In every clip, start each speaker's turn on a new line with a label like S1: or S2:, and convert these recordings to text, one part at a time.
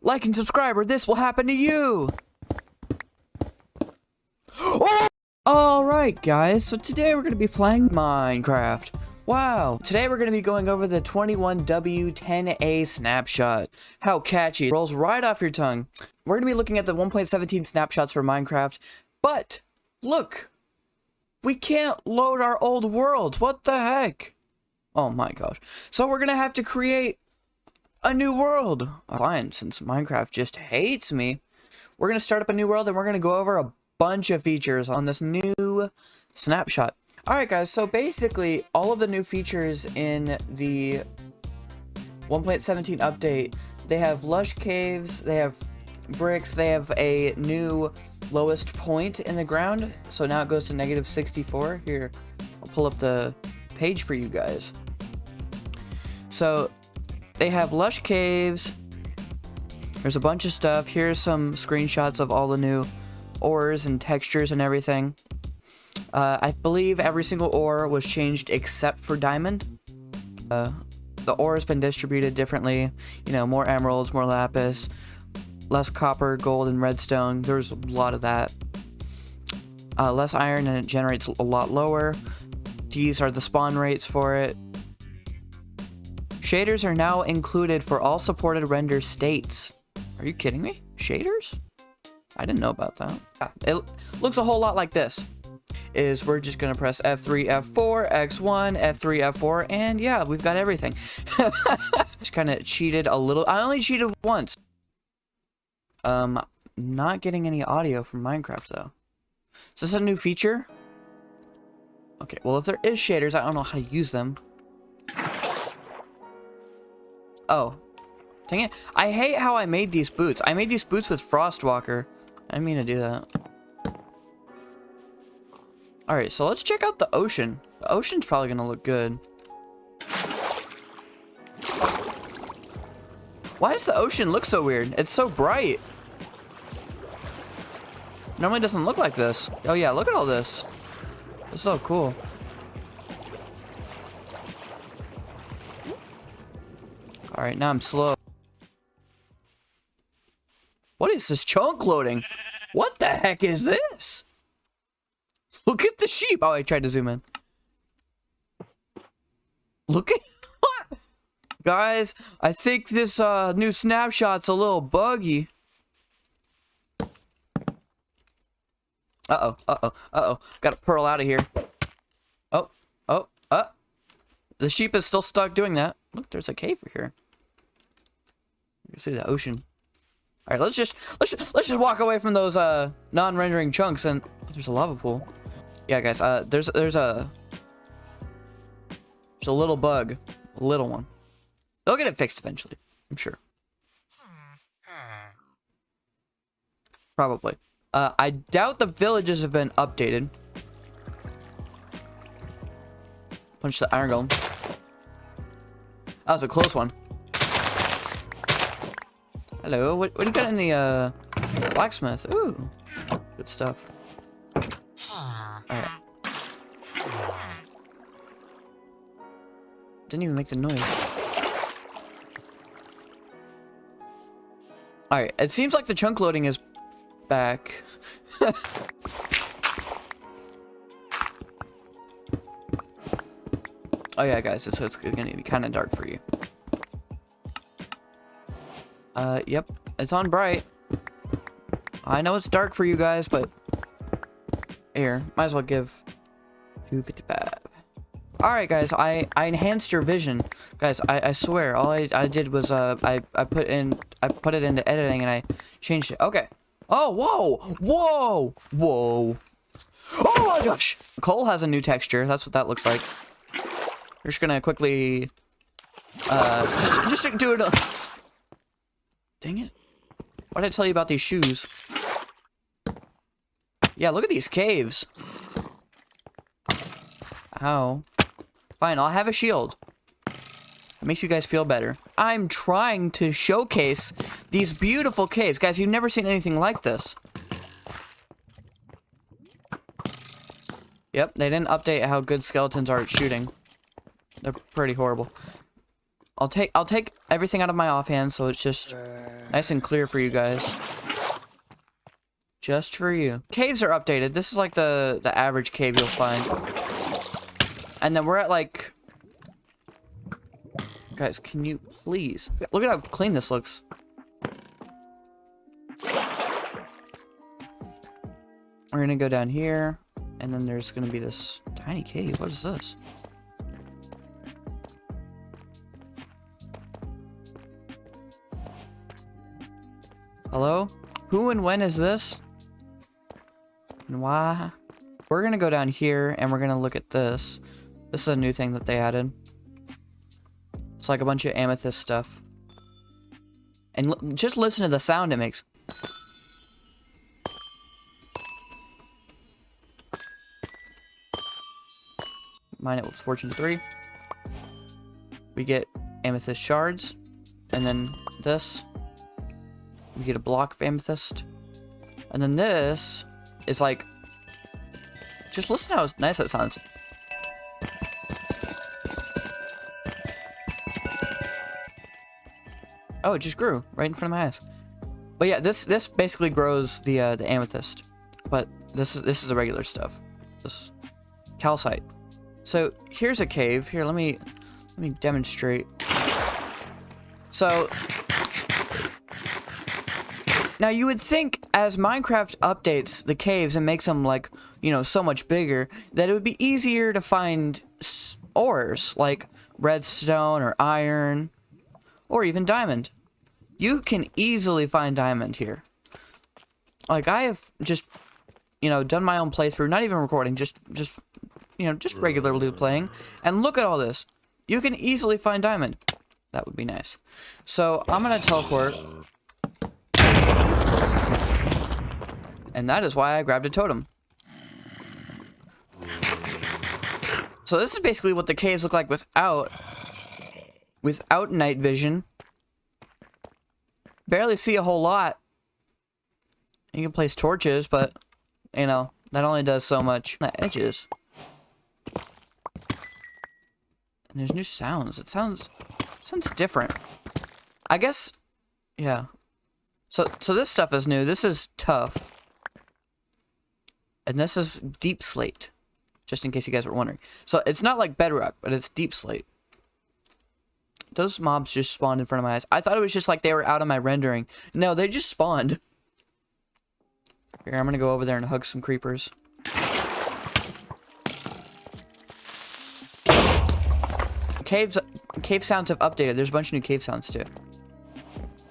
S1: like and subscribe or this will happen to you. Oh! Alright guys, so today we're going to be playing Minecraft. Wow, today we're going to be going over the 21W10A snapshot. How catchy, rolls right off your tongue. We're going to be looking at the 1.17 snapshots for Minecraft, but look, we can't load our old worlds, what the heck? Oh my gosh. So we're going to have to create a new world. Fine, since Minecraft just hates me, we're going to start up a new world and we're going to go over a bunch of features on this new snapshot. Alright guys, so basically all of the new features in the 1.17 update, they have lush caves, they have bricks, they have a new lowest point in the ground, so now it goes to negative 64. Here, I'll pull up the page for you guys. So they have lush caves, there's a bunch of stuff, here's some screenshots of all the new ores and textures and everything. Uh, I believe every single ore was changed except for diamond. Uh, the ore has been distributed differently. You know, more emeralds, more lapis, less copper, gold, and redstone. There's a lot of that. Uh, less iron and it generates a lot lower. These are the spawn rates for it. Shaders are now included for all supported render states. Are you kidding me? Shaders? I didn't know about that. Yeah, it looks a whole lot like this. Is we're just gonna press F3, F4, X1, F3, F4, and yeah, we've got everything. just kind of cheated a little. I only cheated once. Um, not getting any audio from Minecraft though. Is this a new feature? Okay, well if there is shaders, I don't know how to use them. Oh. Dang it. I hate how I made these boots. I made these boots with Frostwalker. I didn't mean to do that. Alright, so let's check out the ocean. The ocean's probably gonna look good. Why does the ocean look so weird? It's so bright. Normally doesn't look like this. Oh yeah, look at all this. It's so cool. Alright, now I'm slow. What is this chunk loading? What the heck is this? Look at the sheep. Oh, I tried to zoom in. Look at what? Guys, I think this uh, new snapshot's a little buggy. Uh-oh, uh-oh, uh-oh. Gotta pearl out of here. Oh, oh, uh. The sheep is still stuck doing that. Look, there's a cave here. See the ocean. All right, let's just let's let's just walk away from those uh non-rendering chunks and oh, there's a lava pool. Yeah, guys, uh there's there's a there's a little bug, a little one. They'll get it fixed eventually, I'm sure. Probably. Uh, I doubt the villages have been updated. Punch the iron golem. That was a close one. Hello, what, what do you got in the, uh, blacksmith? Ooh, good stuff. Alright. Didn't even make the noise. Alright, it seems like the chunk loading is back. oh yeah, guys, it's, it's gonna be kind of dark for you. Uh, yep. It's on bright. I know it's dark for you guys, but... Here, might as well give 255. Alright, guys, I, I enhanced your vision. Guys, I, I swear, all I, I did was, uh, I, I put in, I put it into editing and I changed it. Okay. Oh, whoa! Whoa! Whoa! Oh my gosh! Coal has a new texture. That's what that looks like. We're just gonna quickly, uh, just, just do it. Dang it. What did I tell you about these shoes? Yeah, look at these caves. Ow. Fine, I'll have a shield. It makes you guys feel better. I'm trying to showcase these beautiful caves. Guys, you've never seen anything like this. Yep, they didn't update how good skeletons are at shooting. They're pretty horrible. I'll take I'll take everything out of my offhand so it's just nice and clear for you guys. Just for you. Caves are updated. This is like the the average cave you'll find. And then we're at like Guys, can you please look at how clean this looks. We're gonna go down here, and then there's gonna be this tiny cave. What is this? Hello? Who and when is this? And why? We're gonna go down here and we're gonna look at this. This is a new thing that they added. It's like a bunch of amethyst stuff. And just listen to the sound it makes. Mine it with fortune 3. We get amethyst shards. And then this. We get a block of amethyst. And then this is like... Just listen how nice that sounds. Oh, it just grew right in front of my eyes. But yeah, this this basically grows the uh, the amethyst, but this is this is the regular stuff. This calcite. So here's a cave. Here, let me let me demonstrate. So now you would think as Minecraft updates the caves and makes them like, you know, so much bigger, that it would be easier to find ores like redstone or iron or even diamond. You can easily find diamond here. Like I have just, you know, done my own playthrough, not even recording, just, just, you know, just regularly playing. And look at all this. You can easily find diamond. That would be nice. So I'm to teleport And that is why I grabbed a totem. So this is basically what the caves look like without without night vision. Barely see a whole lot. You can place torches, but you know, that only does so much. The edges. And there's new sounds. It sounds sounds different. I guess yeah. So so this stuff is new. This is tough. And this is deepslate. Just in case you guys were wondering. So it's not like bedrock, but it's deepslate. Those mobs just spawned in front of my eyes. I thought it was just like they were out of my rendering. No, they just spawned. Here, I'm gonna go over there and hug some creepers. Caves, cave sounds have updated. There's a bunch of new cave sounds too,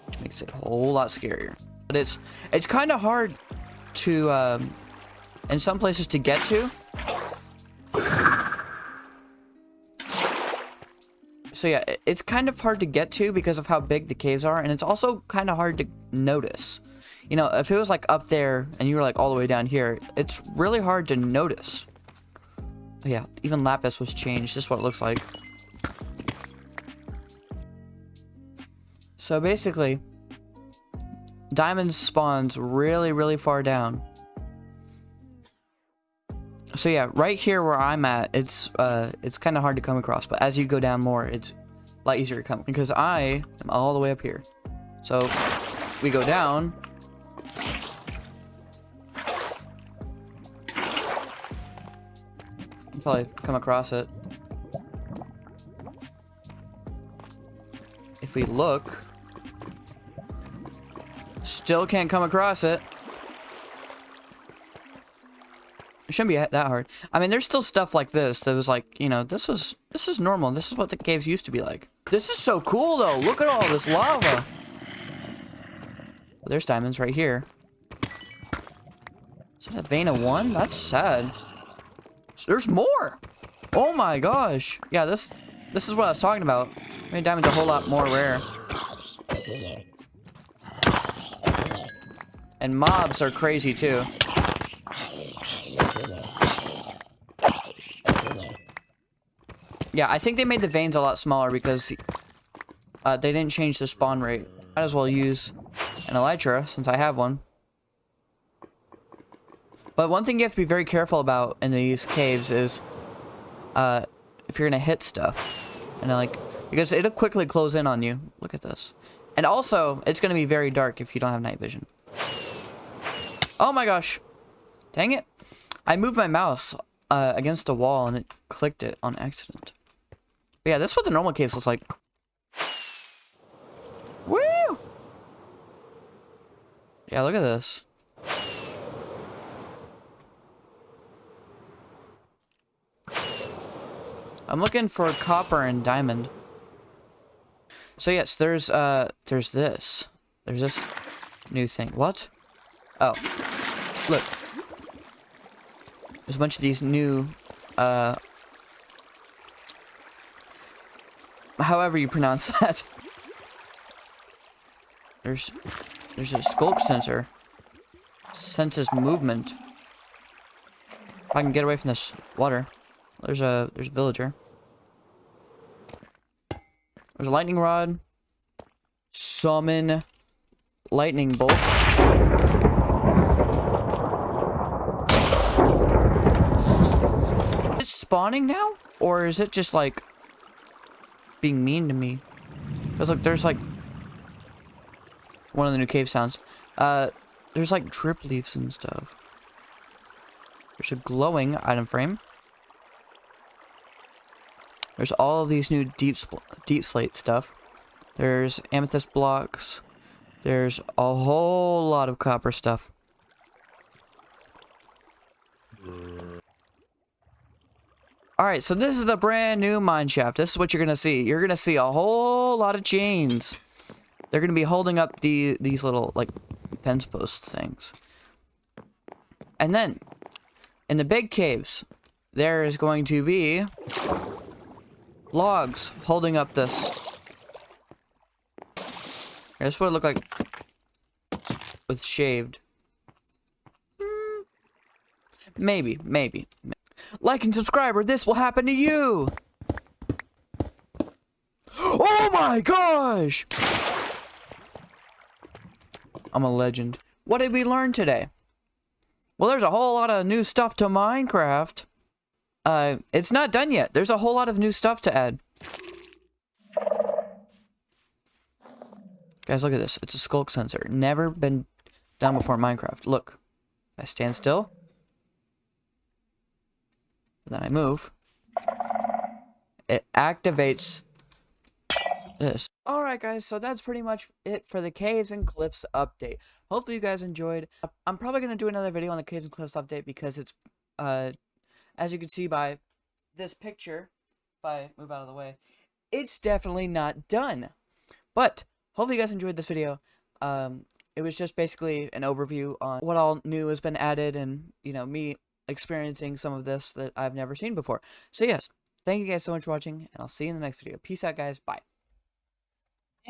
S1: which makes it a whole lot scarier. But it's it's kind of hard to um, in some places to get to. So yeah, it's kind of hard to get to because of how big the caves are, and it's also kind of hard to notice. You know, if it was like up there and you were like all the way down here, it's really hard to notice. But yeah, even Lapis was changed. This is what it looks like. So basically, diamonds spawns really, really far down. So yeah, right here where I'm at, it's uh, it's kind of hard to come across. But as you go down more, it's a lot easier to come because I am all the way up here. So we go down. Probably come across it. If we look, still can't come across it. It shouldn't be that hard. I mean, there's still stuff like this that was like, you know, this was, this is normal. This is what the caves used to be like. This is so cool, though. Look at all this lava. there's diamonds right here. Is that a vein of one? That's sad. There's more. Oh my gosh. Yeah, this, this is what I was talking about. I mean, diamonds a whole lot more rare. And mobs are crazy, too. Yeah, I think they made the veins a lot smaller because uh, they didn't change the spawn rate. Might as well use an elytra since I have one. But one thing you have to be very careful about in these caves is uh, if you're gonna hit stuff. And like, Because it'll quickly close in on you. Look at this. And also, it's going to be very dark if you don't have night vision. Oh my gosh. Dang it. I moved my mouse uh, against a wall and it clicked it on accident. But yeah, this is what the normal case looks like. Woo! Yeah, look at this. I'm looking for copper and diamond. So yes, there's uh there's this. There's this new thing. What? Oh. Look. There's a bunch of these new uh however you pronounce that. There's there's a sculk sensor. Senses movement. If I can get away from this water. There's a there's a villager. There's a lightning rod. Summon lightning bolt. Is it spawning now? Or is it just like being mean to me? Because look, there's like one of the new cave sounds. Uh, there's like drip leaves and stuff. There's a glowing item frame. There's all of these new deep deepslate stuff. There's amethyst blocks. There's a whole lot of copper stuff. Alright, so this is the brand new mine shaft. This is what you're going to see. You're going to see a whole lot of chains. They're going to be holding up the these little, like, fence post things. And then, in the big caves, there is going to be logs holding up this. This would look like with shaved. Hmm. Maybe, maybe. Like and subscribe or this will happen to you. Oh my gosh! I'm a legend. What did we learn today? Well, there's a whole lot of new stuff to Minecraft. Uh, it's not done yet. There's a whole lot of new stuff to add. Guys, look at this. It's a sculk sensor. Never been done before in Minecraft. Look. I stand still. Then I move. It activates this. Alright guys, so that's pretty much it for the Caves and Cliffs update. Hopefully you guys enjoyed. I'm probably going to do another video on the Caves and Cliffs update because it's uh as you can see by this picture, if I move out of the way, it's definitely not done. But, hopefully you guys enjoyed this video. Um, it was just basically an overview on what all new has been added and, you know, me experiencing some of this that I've never seen before. So yes, thank you guys so much for watching, and I'll see you in the next video. Peace out, guys. Bye.